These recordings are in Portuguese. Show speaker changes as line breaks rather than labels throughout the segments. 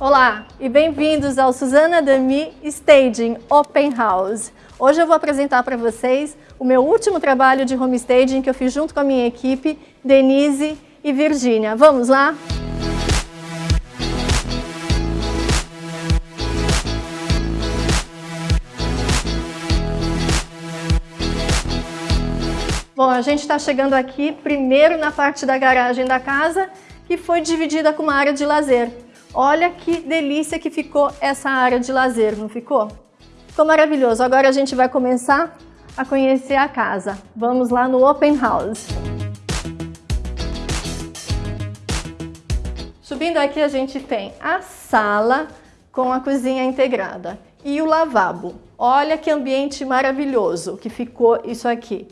Olá e bem-vindos ao Suzana Dami Staging Open House. Hoje eu vou apresentar para vocês o meu último trabalho de home staging que eu fiz junto com a minha equipe, Denise e Virgínia. Vamos lá? Bom, a gente está chegando aqui primeiro na parte da garagem da casa que foi dividida com uma área de lazer. Olha que delícia que ficou essa área de lazer, não ficou? Ficou maravilhoso. Agora a gente vai começar a conhecer a casa. Vamos lá no Open House. Subindo aqui a gente tem a sala com a cozinha integrada e o lavabo. Olha que ambiente maravilhoso que ficou isso aqui.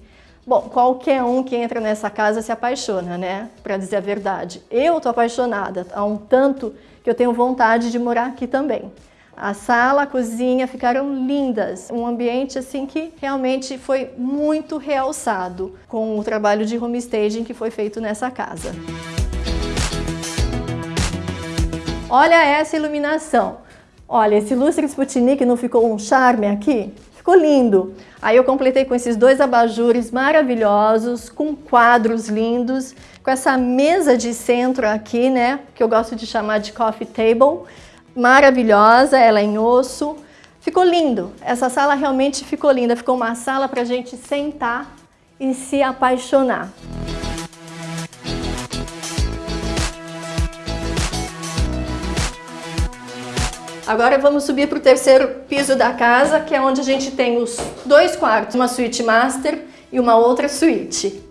Bom, qualquer um que entra nessa casa se apaixona, né? Para dizer a verdade. Eu tô apaixonada, há um tanto que eu tenho vontade de morar aqui também. A sala, a cozinha ficaram lindas, um ambiente assim que realmente foi muito realçado com o trabalho de homestaging que foi feito nessa casa. Olha essa iluminação. Olha, esse lustre Sputnik não ficou um charme aqui? Ficou lindo. Aí eu completei com esses dois abajures maravilhosos, com quadros lindos, com essa mesa de centro aqui, né, que eu gosto de chamar de coffee table, maravilhosa, ela é em osso. Ficou lindo. Essa sala realmente ficou linda. Ficou uma sala para a gente sentar e se apaixonar. Agora vamos subir para o terceiro piso da casa, que é onde a gente tem os dois quartos, uma suíte master e uma outra suíte.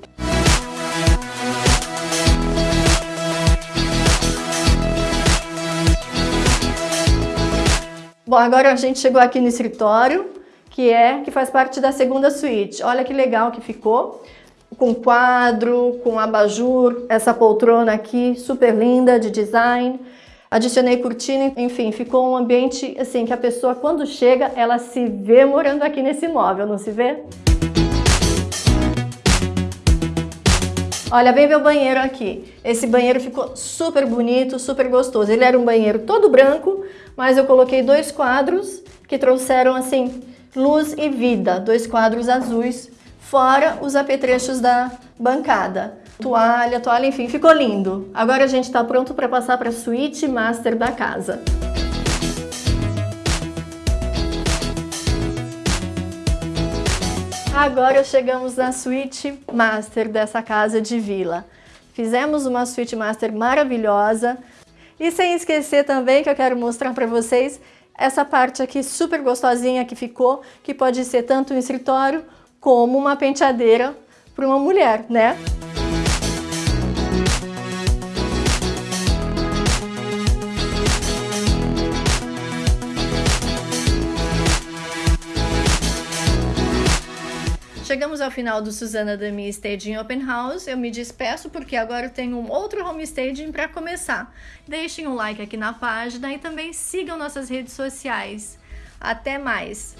Bom, agora a gente chegou aqui no escritório, que é que faz parte da segunda suíte. Olha que legal que ficou, com quadro, com abajur, essa poltrona aqui super linda de design. Adicionei cortina, enfim, ficou um ambiente assim que a pessoa quando chega, ela se vê morando aqui nesse imóvel, não se vê? Olha, vem ver o banheiro aqui. Esse banheiro ficou super bonito, super gostoso. Ele era um banheiro todo branco, mas eu coloquei dois quadros que trouxeram assim luz e vida, dois quadros azuis, fora os apetrechos da bancada toalha, toalha, enfim, ficou lindo. Agora a gente está pronto para passar para a suíte master da casa. Agora chegamos na suíte master dessa casa de vila. Fizemos uma suíte master maravilhosa. E sem esquecer também que eu quero mostrar para vocês essa parte aqui super gostosinha que ficou, que pode ser tanto um escritório como uma penteadeira para uma mulher, né? Chegamos ao final do Suzana Dami Staging Open House. Eu me despeço porque agora eu tenho um outro home staging para começar. Deixem um like aqui na página e também sigam nossas redes sociais. Até mais!